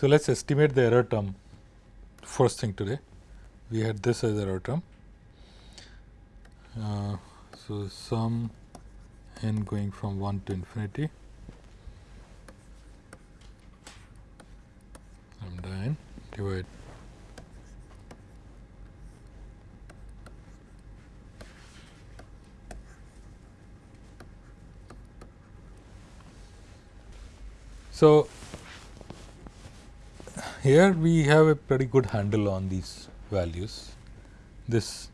So, let us estimate the error term first thing today. We had this as error term. Uh, so, sum n going from 1 to infinity lambda n divide So, here we have a pretty good handle on these values. This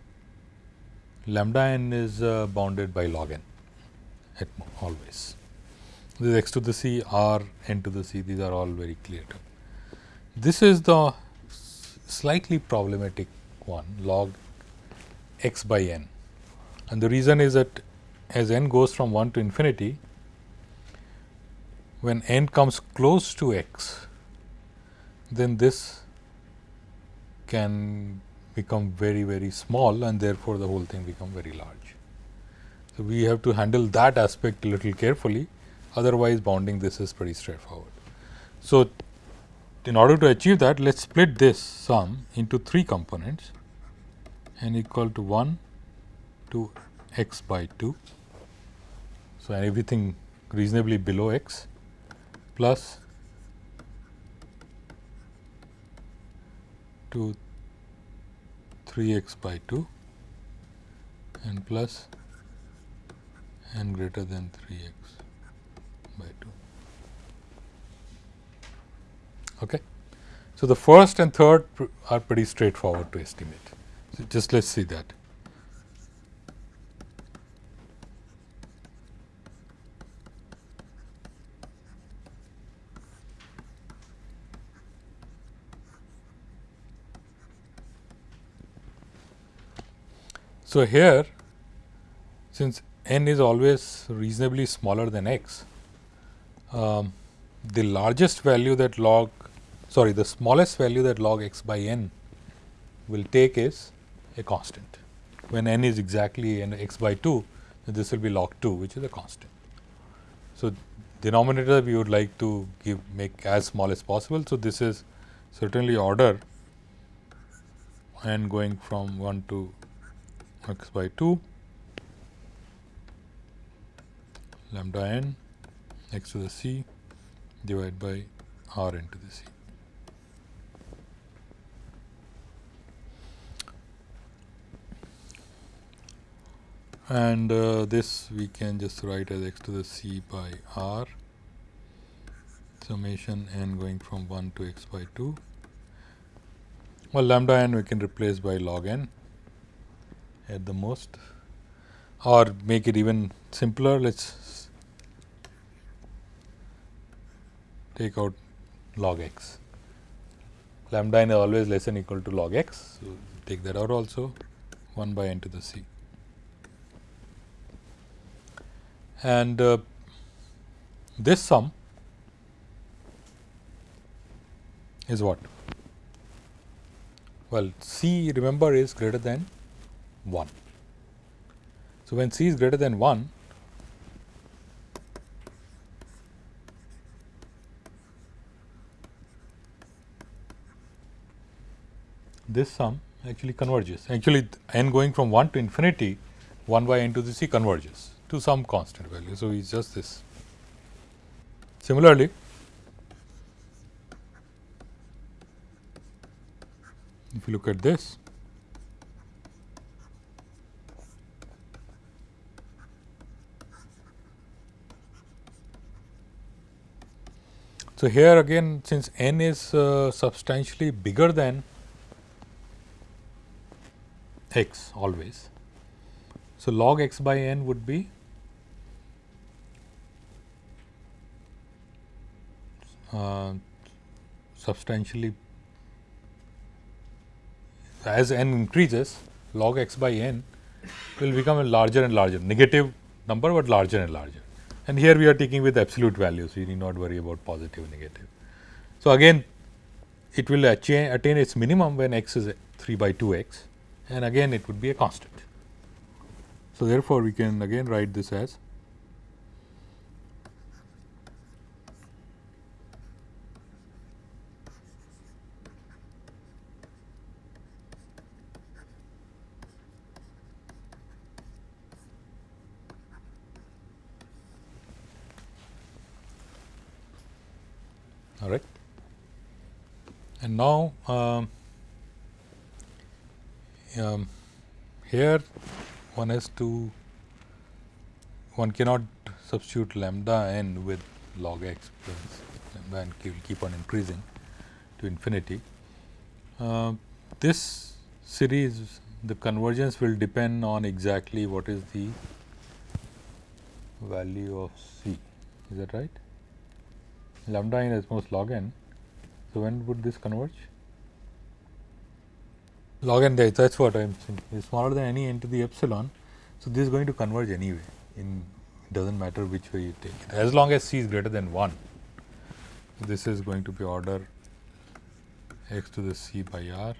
lambda n is uh, bounded by log n at always. This x to the c r n to the c these are all very clear. This is the slightly problematic one log x by n and the reason is that as n goes from 1 to infinity when n comes close to x then this can become very very small and therefore, the whole thing become very large. So, we have to handle that aspect a little carefully otherwise bounding this is pretty straightforward. So, in order to achieve that let us split this sum into 3 components n equal to 1 to x by 2. So, everything reasonably below x plus to 3 x by 2 and plus n greater than 3 x by 2. Okay. So, the first and third are pretty straightforward to estimate. So, just let us see that. So, here since n is always reasonably smaller than x, um, the largest value that log sorry the smallest value that log x by n will take is a constant. When n is exactly n x by 2, this will be log 2 which is a constant. So, denominator we would like to give make as small as possible. So, this is certainly order n going from 1 to x by 2 lambda n x to the c divided by r into the c. And uh, this we can just write as x to the c by r summation n going from 1 to x by 2. Well, lambda n we can replace by log n at the most or make it even simpler let us take out log x lambda n is always less than equal to log x. So, take that out also 1 by n to the c. And uh, this sum is what? Well, c remember is greater than 1. So, when c is greater than 1, this sum actually converges. Actually, n going from 1 to infinity 1 by n to the c converges to some constant value. So, it is just this. Similarly, if you look at this So, here again since n is uh, substantially bigger than x always. So, log x by n would be uh, substantially as n increases log x by n will become a larger and larger negative number, but larger and larger and here we are taking with absolute value. So, we need not worry about positive negative. So, again it will attain, attain its minimum when x is 3 by 2 x and again it would be a constant. So, therefore, we can again write this as all right. And now, um, um, here one has to one cannot substitute lambda n with log x plus lambda n will keep on increasing to infinity. Uh, this series the convergence will depend on exactly what is the value of c. Is that right? Lambda n is most log n so when would this converge? Log n that's what i'm saying. Is smaller than any n to the epsilon. So this is going to converge anyway. In doesn't matter which way you take it. As long as c is greater than 1 this is going to be order x to the c by r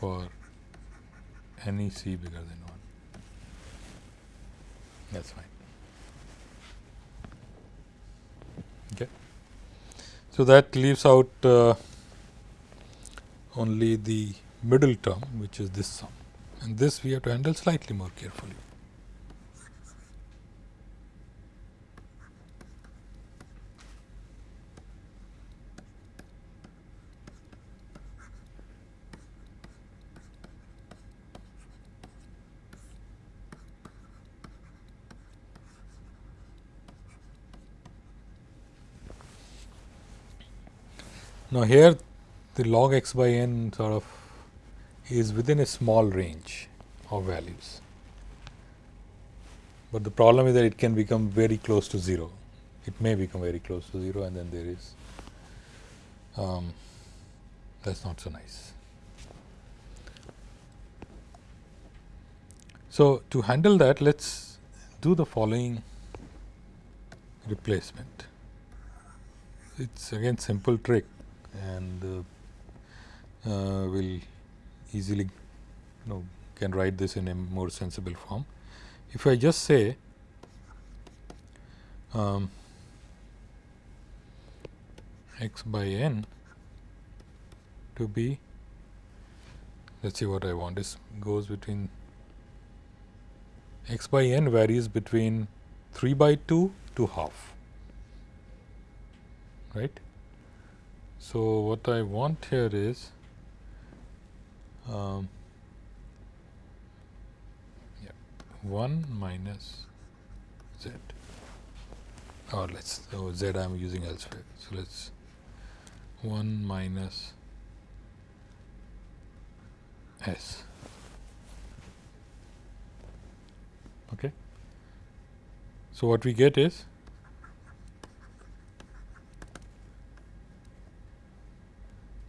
for any c bigger than 1 that's fine okay so that leaves out uh, only the middle term which is this sum and this we have to handle slightly more carefully Now, here the log x by n sort of is within a small range of values, but the problem is that it can become very close to 0. It may become very close to 0 and then there is um, that is not so nice. So, to handle that let us do the following replacement. It is again simple trick and uh, uh, will easily you know can write this in a more sensible form. If I just say um, x by n to be let us see what I want this goes between x by n varies between 3 by 2 to half right so, what I want here is um, yeah, 1 minus z or let us oh, z I am using elsewhere. So, let us 1 minus s. Okay. So, what we get is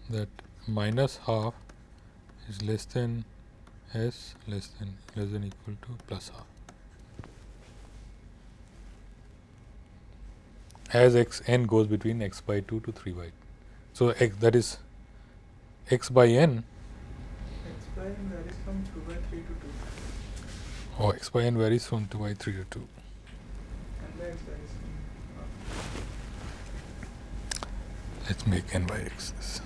that minus half is less than s less than less than equal to plus half. As x n goes between x by 2 to 3 by. So, x that is x by n. x by n varies from 2 by 3 to 2. Oh, x by n varies from 2 by 3 to 2. And x varies from. Let's make n by x this.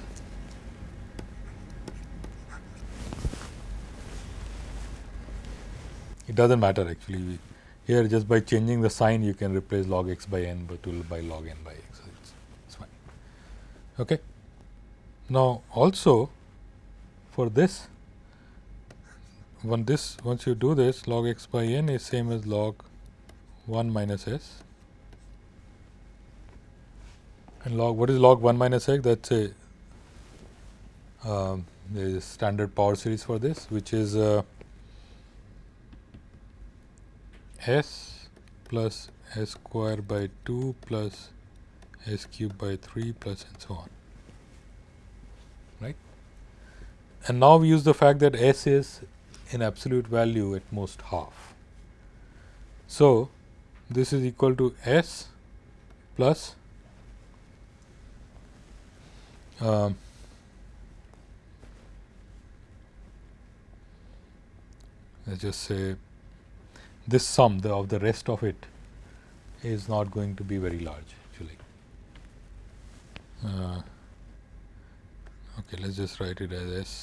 It does not matter actually. We here just by changing the sign you can replace log x by n but will by log n by x. So it's, fine. Okay. Now also for this when this once you do this log x by n is same as log 1 minus s. And log what is log 1 minus x? There is a standard power series for this which is uh, s plus s square by 2 plus s cube by 3 plus and so on right. And now we use the fact that s is in absolute value at most half. So, this is equal to s plus um, let's just say this sum the of the rest of it is not going to be very large actually. Uh, okay, let us just write it as s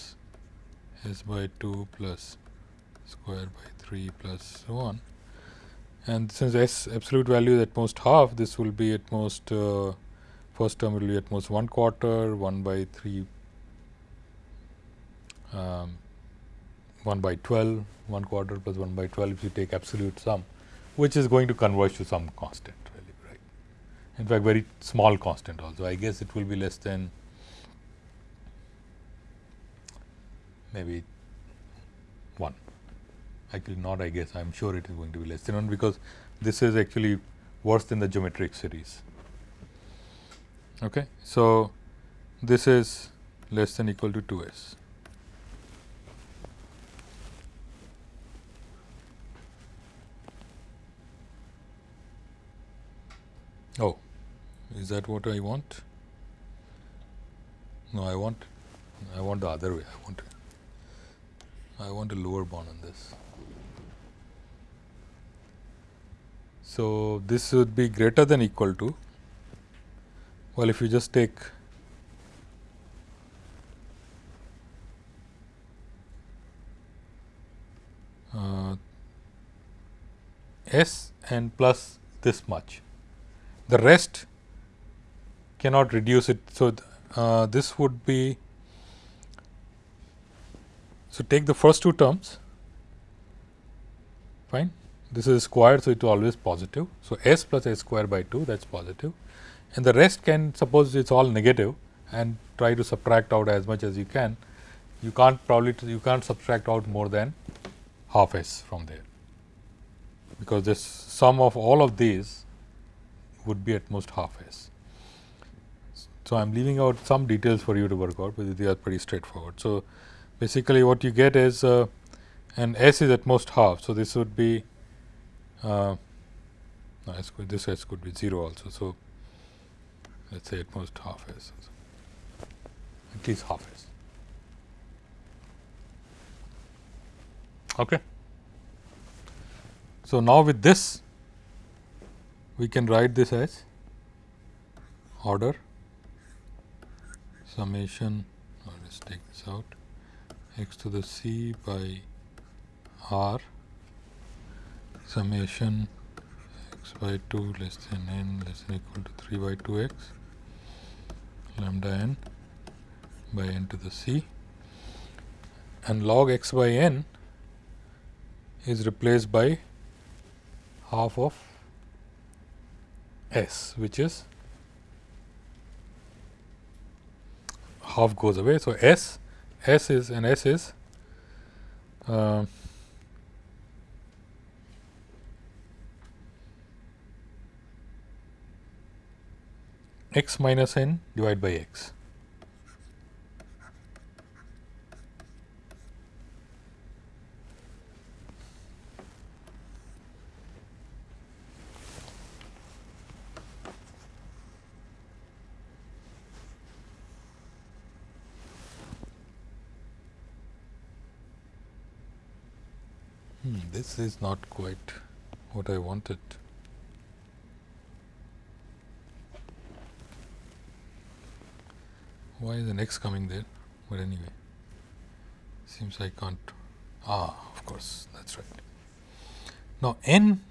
s by 2 plus square by 3 plus so on. And since s absolute value is at most half, this will be at most uh, first term will be at most 1 quarter 1 by 3 um, 1 by 12 1 quarter plus 1 by 12 if you take absolute sum which is going to converge to some constant really right. In fact, very small constant also I guess it will be less than maybe 1 actually not I guess I am sure it is going to be less than 1 because this is actually worse than the geometric series. Okay. So, this is less than equal to 2 s. Oh, is that what I want? No, I want I want the other way. I want I want a lower bound on this. So, this would be greater than equal to well if you just take uh, S and plus this much the rest cannot reduce it. So, uh, this would be so take the first two terms fine this is squared. So, it is always positive. So, s plus s square by 2 that is positive and the rest can suppose it is all negative and try to subtract out as much as you can. You can't probably you can't subtract out more than half s from there because this sum of all of these would be at most half s. So, I am leaving out some details for you to work out, but they are pretty straightforward. So, basically what you get is uh, and s is at most half. So, this would be uh, no, s could, this s could be 0 also. So, let us say at most half s at least half s. Okay. So, now with this we can write this as order summation or let us take this out x to the c by r summation x by 2 less than n less than equal to 3 by 2 x lambda n by n to the c and log x by n is replaced by half of s which is half goes away. So, s s is and s is uh, x minus n divided by x. this is not quite what I wanted. Why is the next coming there? But anyway, seems I can't. Ah, of course, that's right. Now, n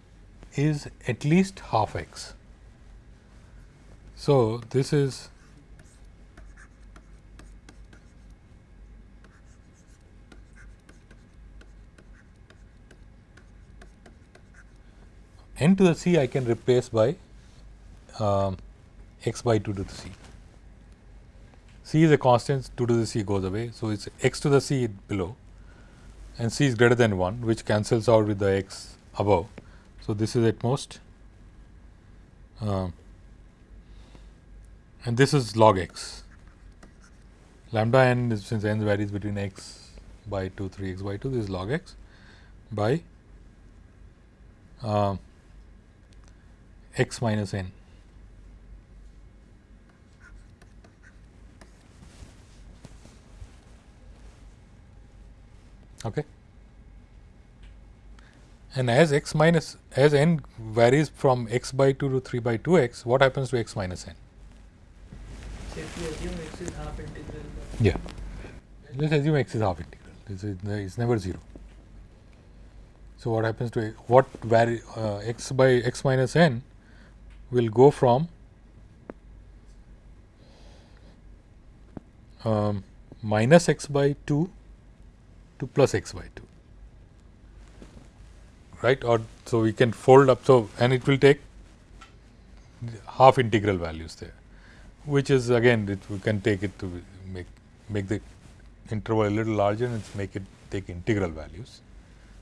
is at least half x. So, this is n to the c I can replace by um, x by 2 to the c. c is a constant 2 to the c goes away. So, it is x to the c below and c is greater than 1 which cancels out with the x above. So, this is at most uh, and this is log x lambda n is since n varies between x by 2 3 x by 2 this is log x by uh, x minus n. Okay. And as x minus as n varies from x by 2 to 3 by 2 x, what happens to x minus n? So if we assume x is half integral. Yeah. Let us assume x is half integral. This is it's never 0. So, what happens to what vary uh, x by x minus n will go from um, minus x by 2 to plus x by 2 right? Or so we can fold up so and it will take half integral values there which is again it, we can take it to make make the interval a little larger and make it take integral values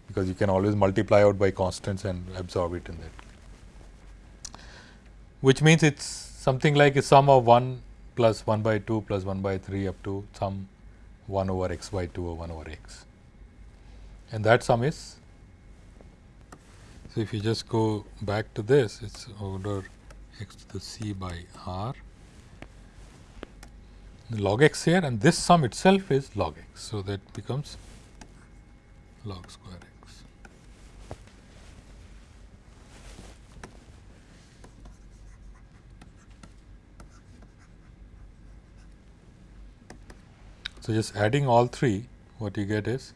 because you can always multiply out by constants and absorb it in that which means it's something like a sum of 1 plus 1 by 2 plus 1 by 3 up to sum 1 over x by 2 or 1 over x. And that sum is so if you just go back to this it's order x to the c by r. Log x here and this sum itself is log x. So, that becomes log square x. So, just adding all three what you get is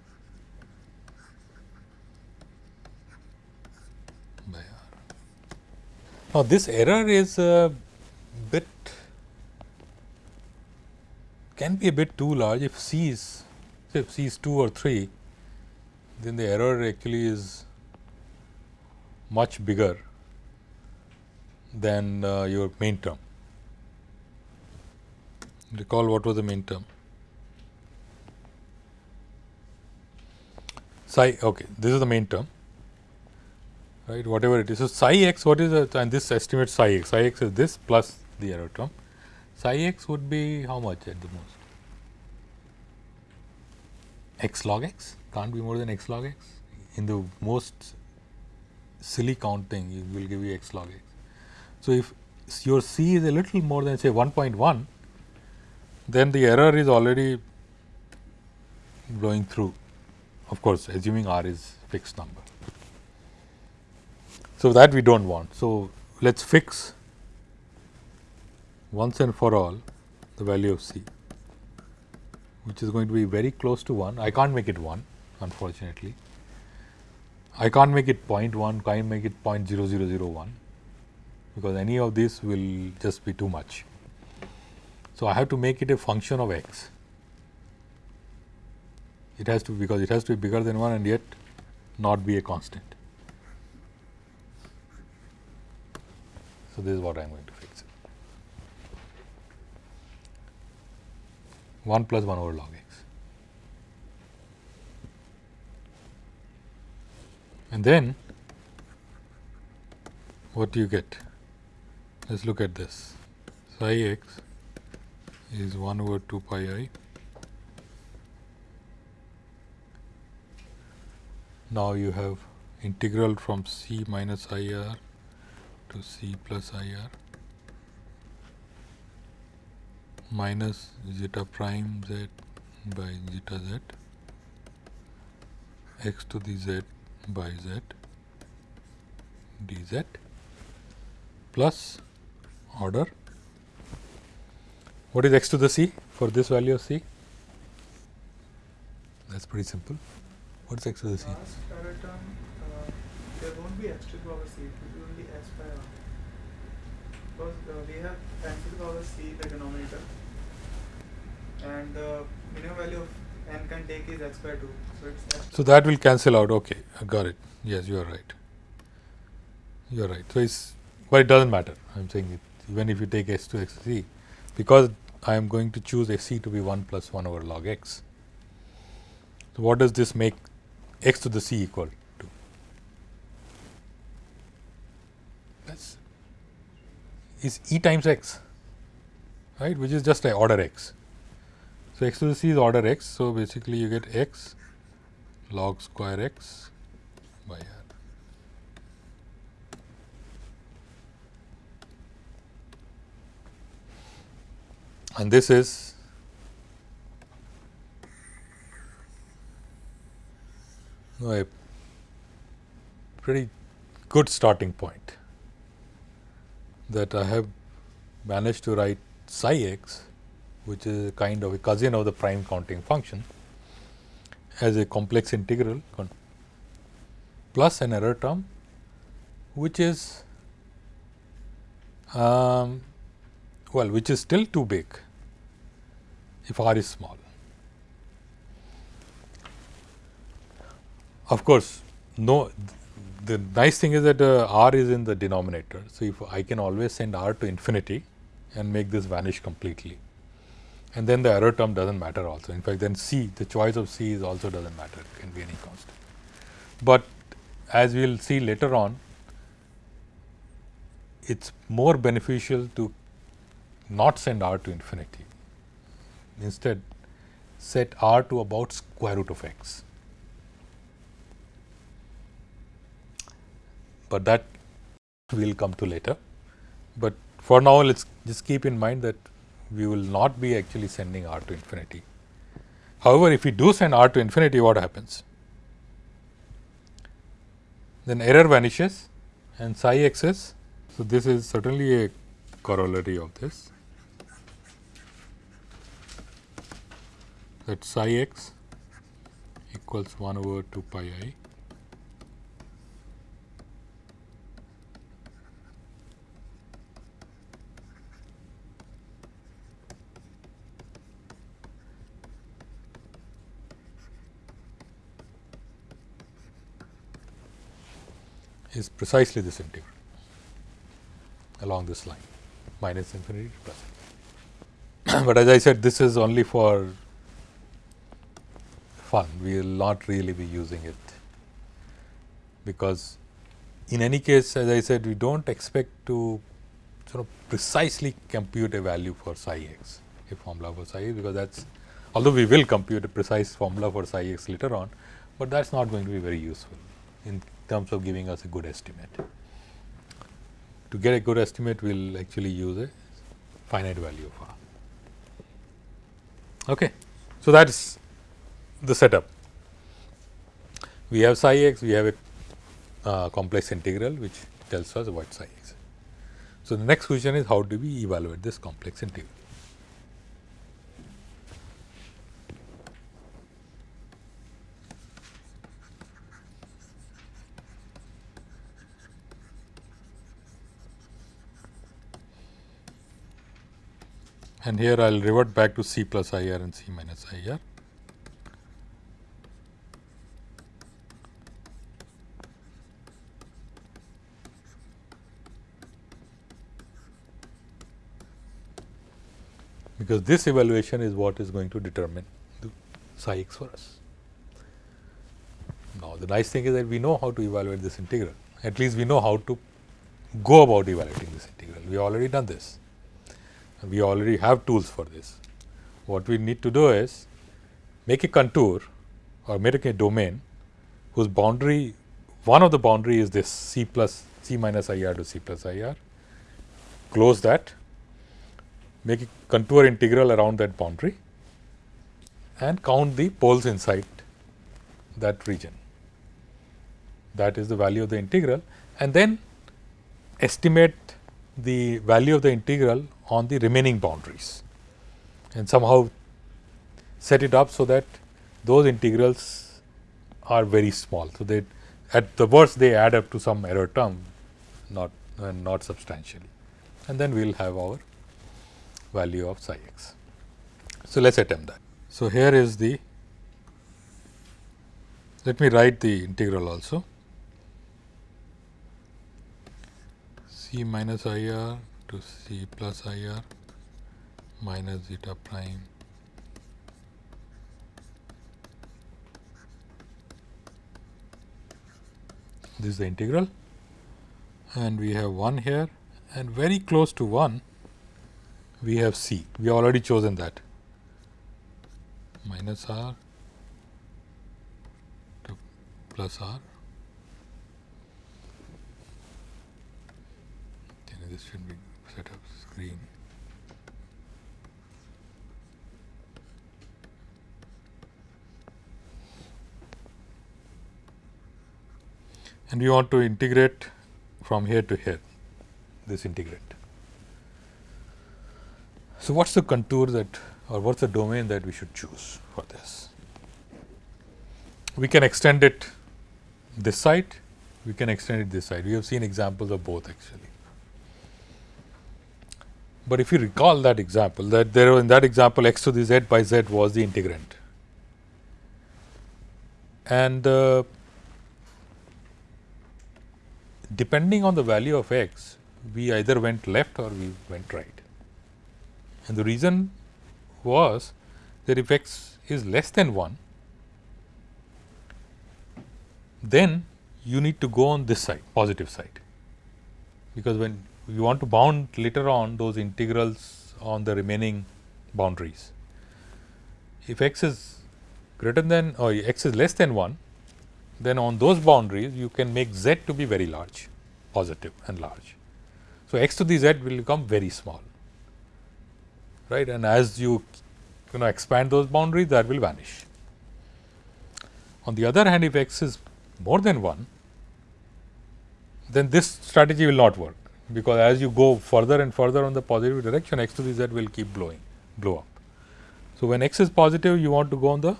by r. Now, this error is a bit can be a bit too large if C is if C is 2 or 3 then the error actually is much bigger than uh, your main term. Recall what was the main term? Psi, okay, this is the main term, right, whatever it is. So, psi x, what is the And this estimates psi x, psi x is this plus the error term psi x would be how much at the most? x log x can't be more than x log x. In the most silly counting, it will give you x log x. So, if your c is a little more than say 1.1, then the error is already blowing through. Of course, assuming r is fixed number. So, that we do not want. So, let us fix once and for all the value of C, which is going to be very close to 1. I can't make it 1 unfortunately. I can't make it 0.1, can't make it 0.0001 because any of this will just be too much. So, I have to make it a function of x. It has to because it has to be bigger than 1 and yet not be a constant. So, this is what I am going to fix. 1 plus 1 over log x. And then what do you get? Let us look at this. Psi x is 1 over 2 pi i. Now you have integral from c minus i r to c plus i r minus zeta prime z by zeta z x to the z by z dz plus order. What is x to the c? For this value of c? That is pretty simple what is x to the term, uh, there won't be x to the power c, it will be only s by r. Because uh, we have n to the power c the denominator and the minimum value of n can take is x by 2. So, so that will cancel out okay I got it yes you are right you are right so it's but it doesn't matter I am saying it even if you take s to x c because I am going to choose x c to be 1 plus 1 over log x. So, what does this make x to the c equal to? That's is e times x right which is just like order x. So, x to the c is order x. So, basically you get x log square x by r. And this is a pretty good starting point that I have managed to write psi x which is a kind of a cousin of the prime counting function as a complex integral plus an error term which is um, well which is still too big if r is small. Of course, no the nice thing is that uh, r is in the denominator. So, if I can always send r to infinity and make this vanish completely and then the error term does not matter also. In fact, then c the choice of c is also does not matter it can be any constant. But as we will see later on it is more beneficial to not send r to infinity instead set r to about square root of x. But that we will come to later. But for now let us just keep in mind that we will not be actually sending r to infinity. However, if we do send r to infinity what happens? Then error vanishes and psi x is. So, this is certainly a corollary of this that psi x equals 1 over 2 pi i is precisely this integral along this line minus infinity to plus. but as I said this is only for fun, we will not really be using it because in any case as I said we do not expect to sort of precisely compute a value for psi x, a formula for psi x because that is although we will compute a precise formula for psi x later on, but that is not going to be very useful in terms of giving us a good estimate. To get a good estimate, we will actually use a finite value of r. Okay. So, that is the setup. We have psi x, we have a uh, complex integral which tells us what psi x. So, the next question is how do we evaluate this complex integral? And here I will revert back to C plus IR and C minus IR. because this evaluation is what is going to determine the psi x for us. Now, the nice thing is that we know how to evaluate this integral, at least we know how to go about evaluating this integral, we already done this we already have tools for this. What we need to do is make a contour or make a domain whose boundary one of the boundary is this c plus c minus i r to c plus i r, close that, make a contour integral around that boundary and count the poles inside that region. That is the value of the integral and then estimate the value of the integral on the remaining boundaries and somehow set it up so that those integrals are very small. So, they at the worst they add up to some error term not uh, not substantially and then we will have our value of psi x. So, let us attempt that. So, here is the let me write the integral also c minus i r to c plus i r minus zeta prime. This is the integral. And we have 1 here. And very close to 1 we have c. We already chosen that. Minus r to plus r this should be set up screen. And we want to integrate from here to here, this integrate. So, what is the contour that or what is the domain that we should choose for this? We can extend it this side, we can extend it this side. We have seen examples of both actually. But if you recall that example, that there in that example x to the z by z was the integrand. And uh, depending on the value of x, we either went left or we went right. And the reason was that if x is less than 1, then you need to go on this side, positive side. Because when you want to bound later on those integrals on the remaining boundaries. If x is greater than or x is less than 1, then on those boundaries you can make z to be very large, positive and large. So, x to the z will become very small, right and as you you know expand those boundaries that will vanish. On the other hand, if x is more than 1, then this strategy will not work, because as you go further and further on the positive direction x to the z will keep blowing blow up. So, when x is positive you want to go on the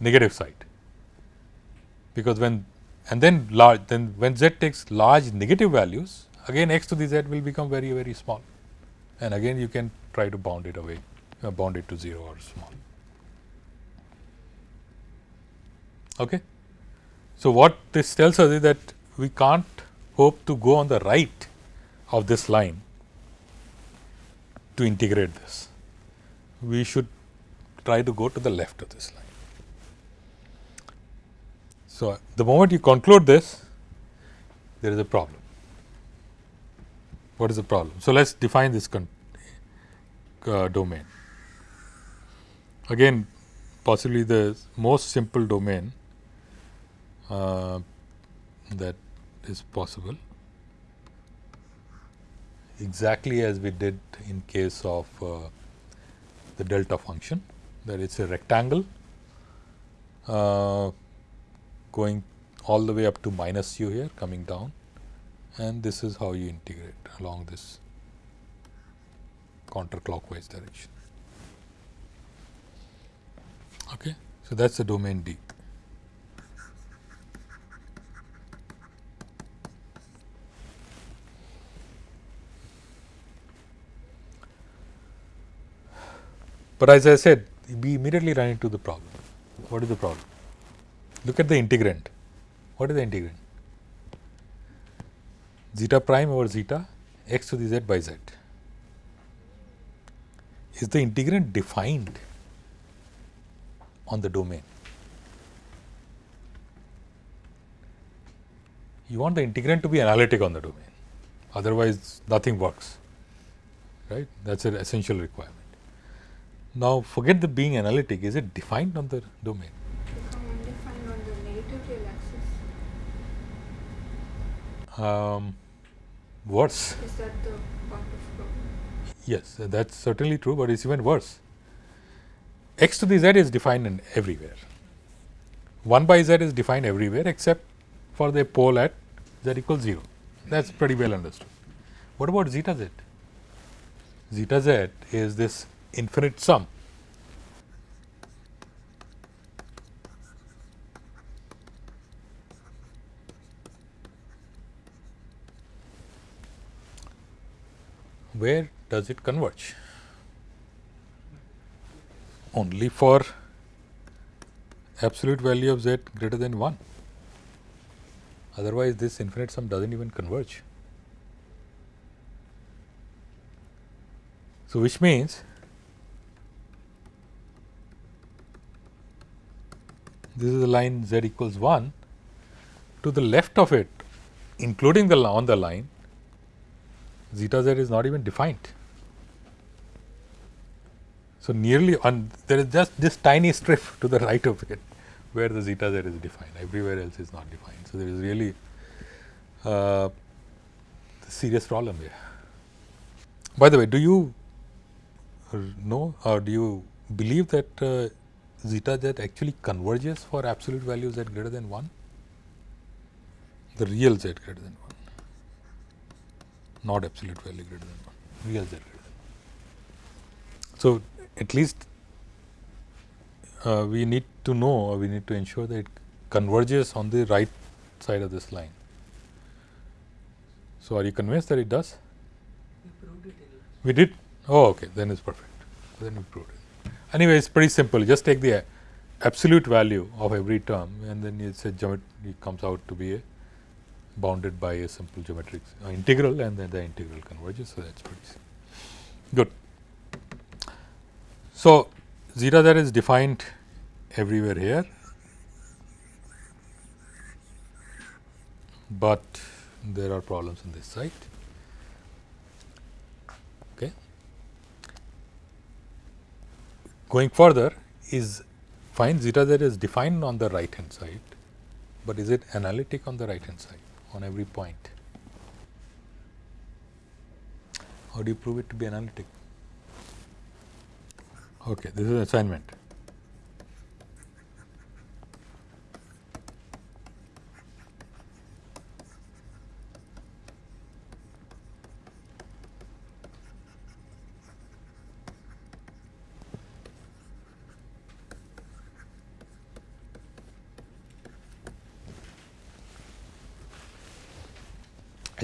negative side, because when and then large then when z takes large negative values again x to the z will become very very small and again you can try to bound it away uh, bound it to 0 or small. Okay. So, what this tells us is that we can't hope to go on the right of this line to integrate this. We should try to go to the left of this line. So, the moment you conclude this, there is a problem. What is the problem? So, let us define this uh, domain. Again possibly the most simple domain uh, that is possible exactly as we did in case of uh, the delta function that it's a rectangle uh, going all the way up to minus u here coming down and this is how you integrate along this counterclockwise direction. Okay. So, that is the domain D. But as I said, we immediately run into the problem. What is the problem? Look at the integrand. What is the integrand? Zeta prime over zeta x to the z by z. Is the integrand defined on the domain? You want the integrand to be analytic on the domain, otherwise nothing works, right? That is an essential requirement. Now, forget the being analytic, is it defined on the domain? Defined on the negative real axis. Um, worse. Is that the part of problem? Yes, that is certainly true, but it is even worse. x to the z is defined in everywhere. 1 by z is defined everywhere except for the pole at z equals 0. That is pretty well understood. What about zeta z? Zeta z is this infinite sum. Where does it converge? Only for absolute value of z greater than 1. Otherwise, this infinite sum does not even converge. So, which means this is the line z equals 1 to the left of it including the on the line zeta z is not even defined. So, nearly on there is just this tiny strip to the right of it where the zeta z is defined everywhere else is not defined. So, there is really uh, serious problem here. By the way, do you know or do you believe that uh, zeta z actually converges for absolute values z greater than 1? The real z greater than 1, not absolute value greater than 1, real z greater than 1. So, at least uh, we need to know or we need to ensure that it converges on the right side of this line. So, are you convinced that it does? We proved it We did? Oh, okay, then it's perfect. Then we proved it. Anyway, it's pretty simple. Just take the absolute value of every term and then it's a geometry it comes out to be a bounded by a simple geometric uh, integral and then the integral converges. So, that's pretty simple. good. So, zeta z is defined everywhere here, but there are problems in this side. Okay. Going further is find zeta z is defined on the right hand side, but is it analytic on the right hand side on every point? How do you prove it to be analytic? Okay, this is an assignment.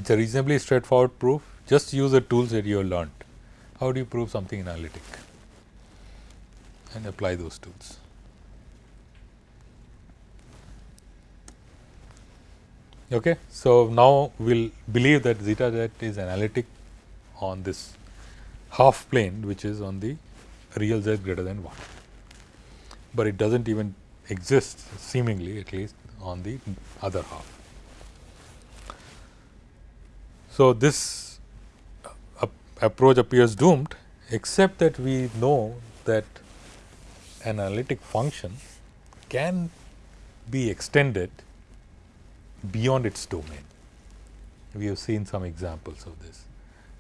It is a reasonably straightforward proof, just use the tools that you have learned. How do you prove something analytic and apply those tools? Okay. So, now we will believe that zeta z is analytic on this half plane which is on the real z greater than 1, but it does not even exist seemingly at least on the other half. So, this approach appears doomed except that we know that an analytic function can be extended beyond its domain. We have seen some examples of this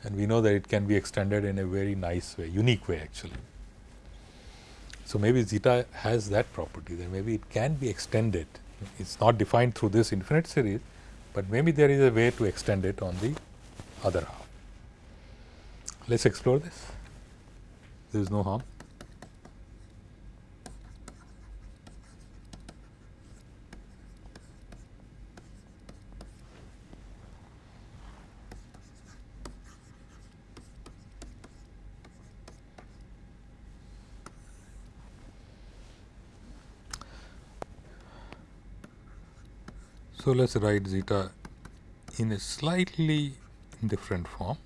and we know that it can be extended in a very nice way, unique way actually. So, maybe zeta has that property that maybe it can be extended, it is not defined through this infinite series, but maybe there is a way to extend it on the other half. Let us explore this, there is no harm. So, let us write zeta in a slightly different form.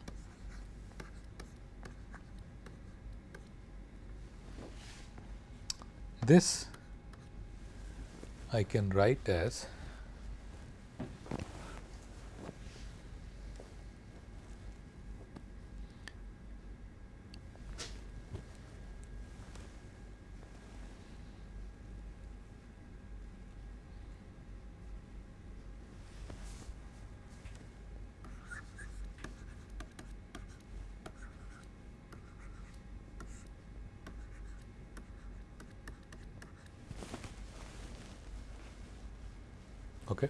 This I can write as Okay.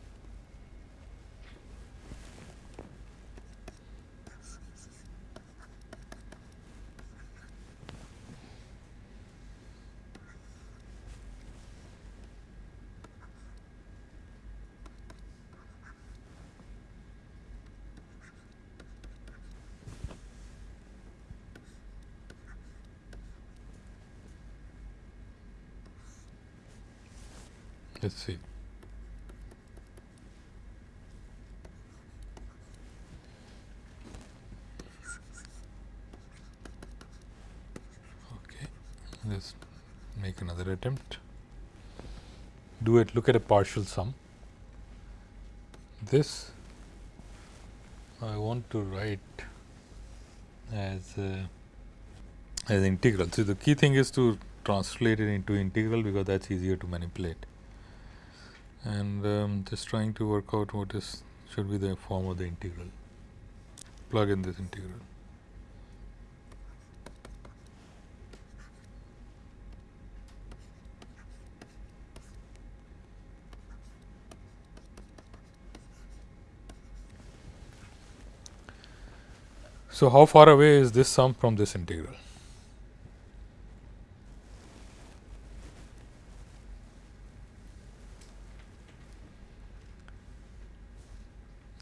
Let's see. let us make another attempt. Do it look at a partial sum. This I want to write as as integral. So, the key thing is to translate it into integral because that is easier to manipulate and um, just trying to work out what is should be the form of the integral. Plug in this integral. So, how far away is this sum from this integral?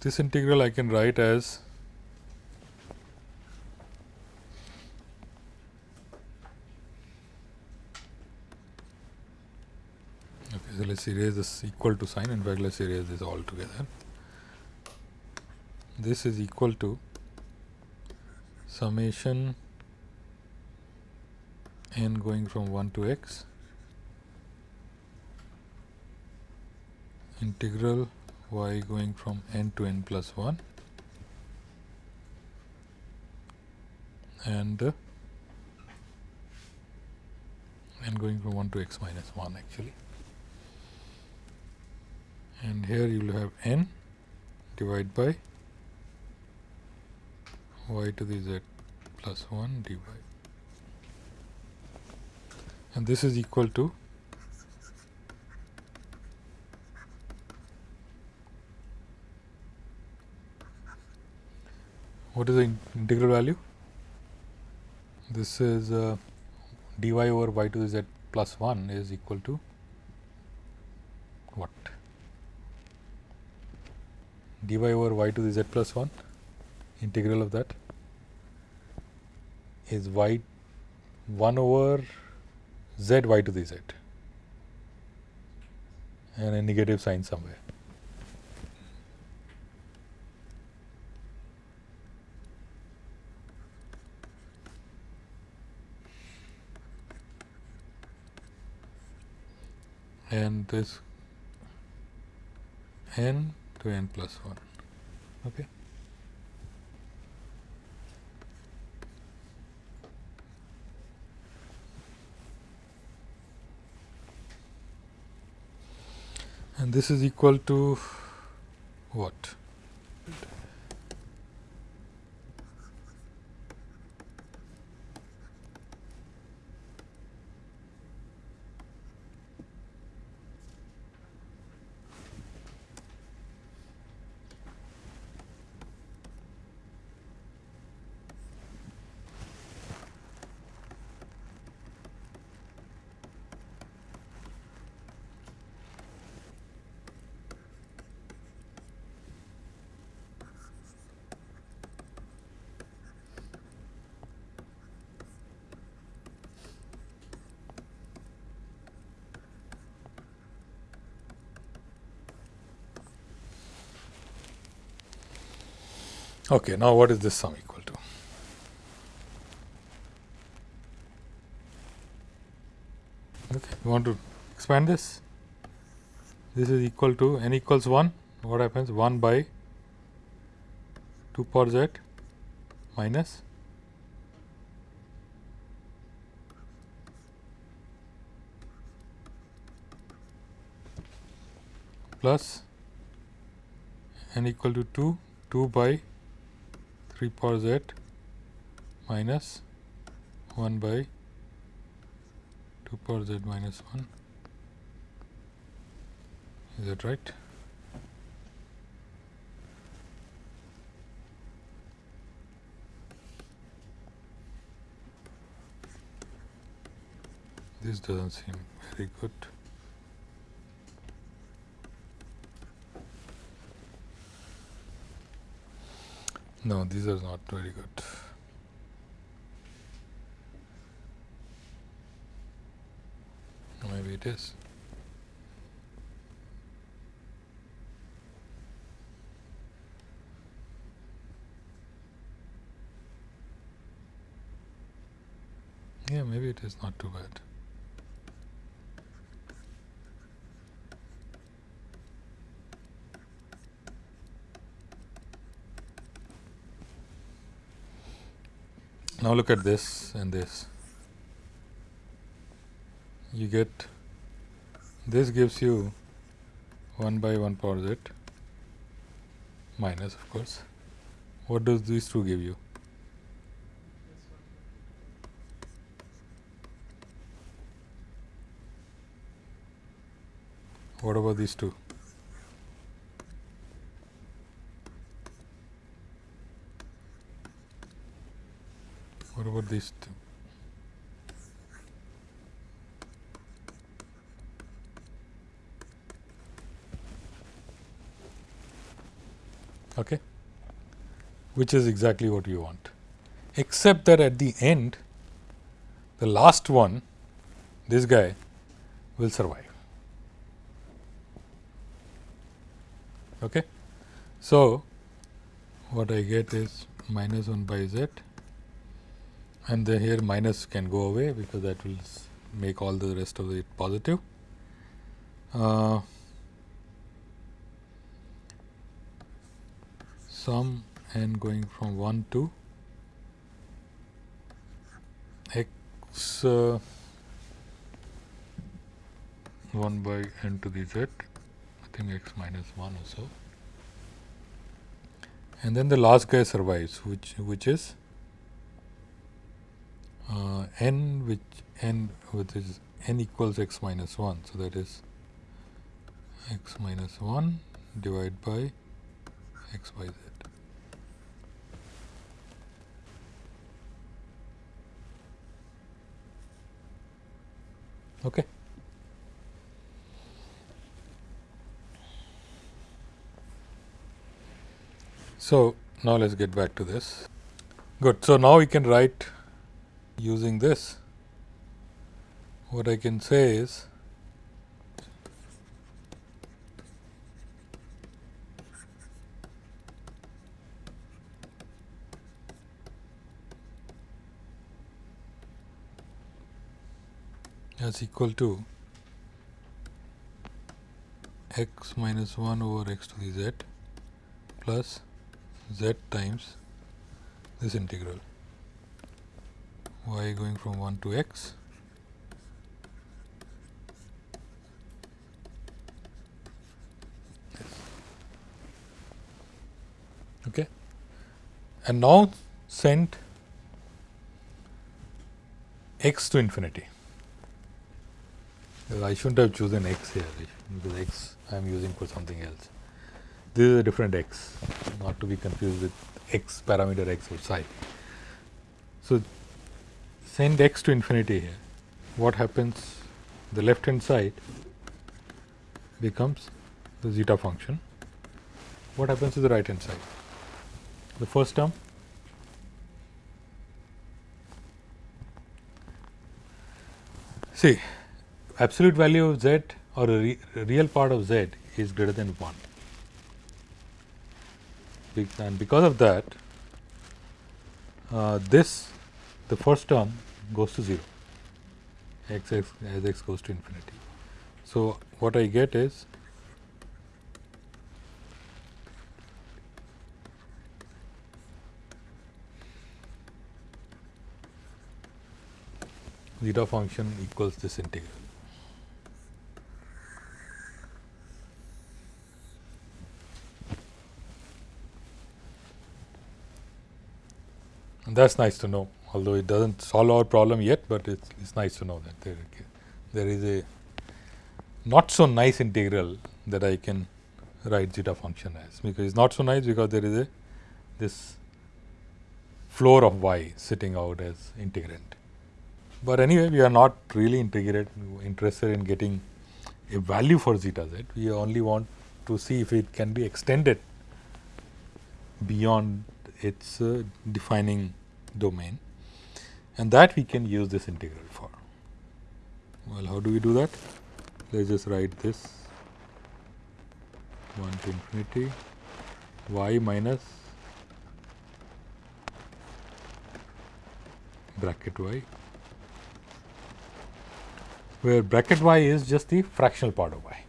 This integral I can write as so let's erase this equal to sign in fact let's erase this all together this is equal to summation n going from 1 to x. Integral y going from n to n plus 1 and n going from 1 to x minus 1 actually. And here you will have n divided by y to the z plus 1 dy and this is equal to what is the integral value? This is uh, dy over y to the z plus 1 is equal to what? dy over y to the z plus 1 integral of that is y 1 over z y to the z. And a negative sign somewhere. and this n to n plus 1 okay and this is equal to what Okay, now what is this sum equal to? Okay, you want to expand this? This is equal to n equals 1. What happens? 1 by 2 power z minus plus n equal to 2 2 by 3 power z minus 1 by 2 power z minus 1 is that right? This doesn't seem very good No, these are not very good. Maybe it is. Yeah, maybe it is not too bad. Now look at this and this. You get this gives you 1 by 1 power z minus of course. What does these two give you? What about these two? Okay, which is exactly what you want, except that at the end, the last one, this guy will survive. Okay. So, what I get is minus 1 by z and then here minus can go away because that will make all the rest of it positive. Uh, sum n going from 1 to x uh, 1 by n to the z, I think x minus 1 or so. And then the last guy survives, which which is uh, n which n which is n equals x minus 1. So, that is x minus 1 divided by x by z. Okay. So, now let us get back to this. Good. So, now we can write using this. What I can say is as equal to x minus 1 over x to the z plus z times this integral y going from 1 to x? Okay. And now send x to infinity. I shouldn't have chosen x here because x I am using for something else. This is a different x not to be confused with x parameter x outside. So, send x to infinity here what happens? The left hand side becomes the zeta function. What happens to the right hand side? The first term? See absolute value of z or a re real part of z is greater than 1 and because of that uh, this the first term goes to 0 x, x as x goes to infinity. So, what I get is zeta function equals this integral. And that's nice to know, although it doesn't solve our problem yet, but it's, it's nice to know that there, there is a not so nice integral that I can write zeta function as, because it's not so nice because there is a this floor of y sitting out as integrand. But anyway, we are not really integrate interested in getting a value for zeta z. We only want to see if it can be extended beyond its uh, defining domain and that we can use this integral for. Well, how do we do that? Let us just write this 1 to infinity y minus bracket y where bracket y is just the fractional part of y.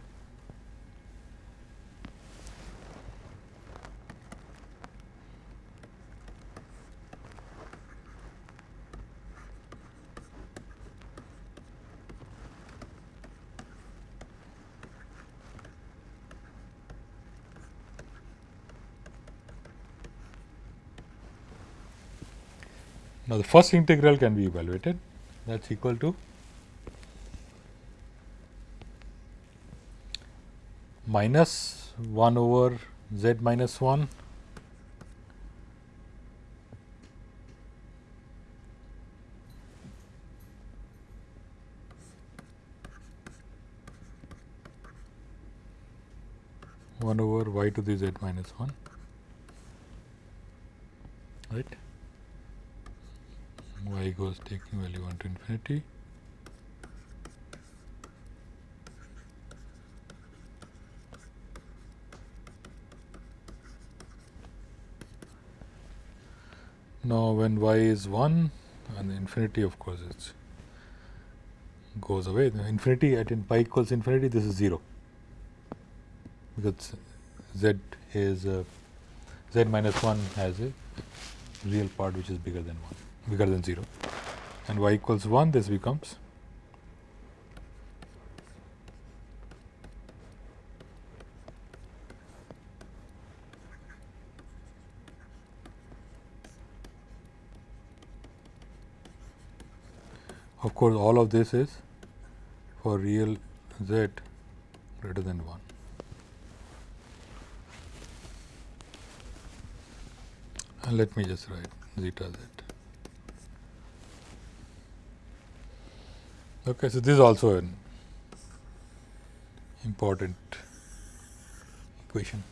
Now, the first integral can be evaluated. That is equal to minus 1 over z minus 1 1 over y to the z minus 1 right i goes taking value 1 to infinity. Now when y is 1 and infinity of course it goes away. Infinity at in pi equals infinity this is 0 because z is a, z minus 1 has a real part which is bigger than 1 bigger than 0 and y equals 1 this becomes of course all of this is for real z greater than 1 and let me just write zeta z okay so this is also an important equation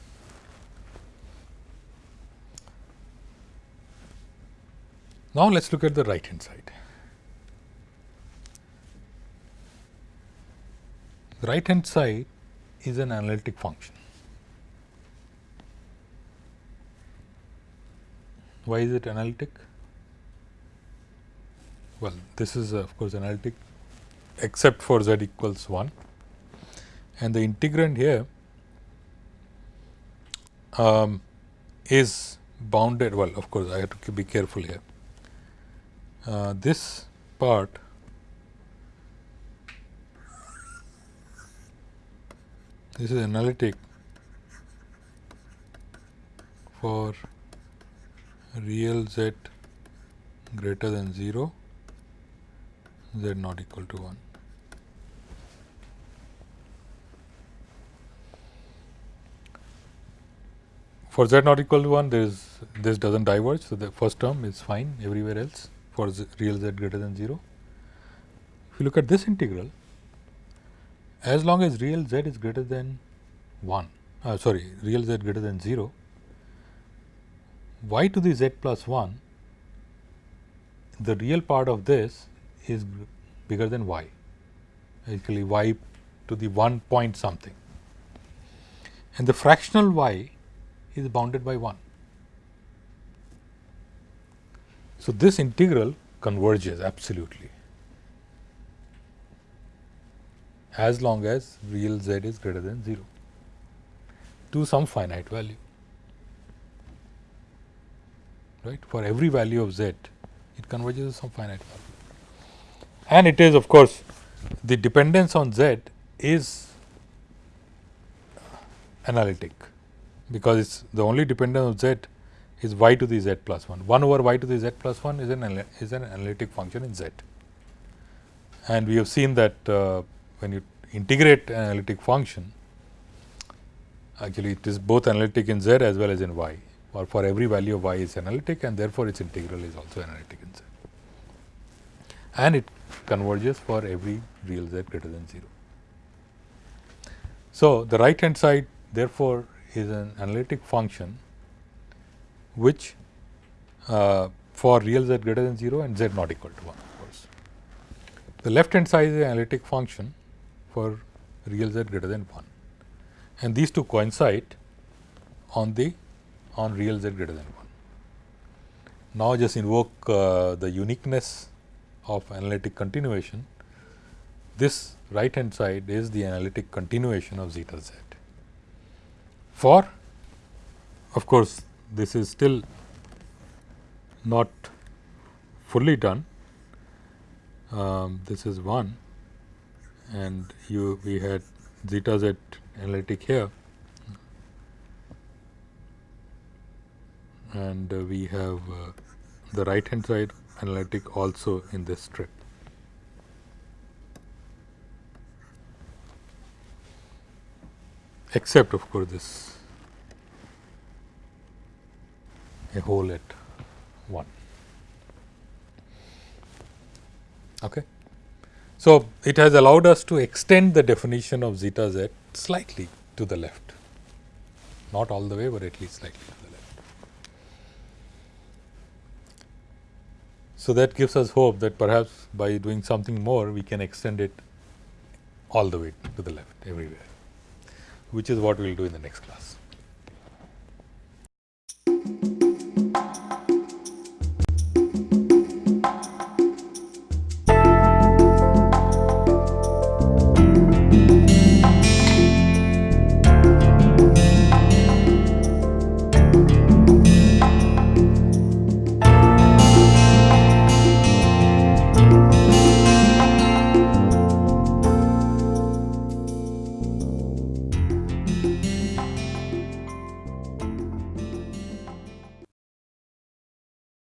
now let's look at the right hand side The right hand side is an analytic function. Why is it analytic? Well, this is of course analytic except for z equals 1 and the integrand here um, is bounded well of course I have to be careful here. Uh, this part this is analytic for real z greater than 0 z not equal to 1 for z not equal to 1 there is this does not diverge. So, the first term is fine everywhere else for z real z greater than 0. If you look at this integral as long as real z is greater than 1 uh, sorry real z greater than 0 y to the z plus 1 the real part of this is bigger than y. Actually y to the 1 point something. And the fractional y is bounded by 1. So, this integral converges absolutely. As long as real z is greater than 0 to some finite value. Right? For every value of z it converges to some finite value and it is of course the dependence on z is analytic because it's the only dependence of z is y to the z plus 1 1 over y to the z plus 1 is an is an analytic function in z. And we have seen that uh, when you integrate an analytic function, actually it is both analytic in z as well as in y. Or for every value of y is analytic and therefore, its integral is also analytic in z. And it converges for every real z greater than 0. So, the right hand side therefore, is an analytic function which uh, for real z greater than 0 and z not equal to 1 of course. The left hand side is an analytic function for real z greater than 1 and these two coincide on the on real z greater than 1. Now, just invoke uh, the uniqueness of analytic continuation. This right hand side is the analytic continuation of zeta z. For of course, this is still not fully done. Um, this is 1 and you we had zeta z analytic here and uh, we have uh, the right hand side analytic also in this strip. except of course this a hole at 1. Okay. So, it has allowed us to extend the definition of zeta z slightly to the left, not all the way, but at least slightly to the left. So, that gives us hope that perhaps by doing something more, we can extend it all the way to the left everywhere, which is what we will do in the next class.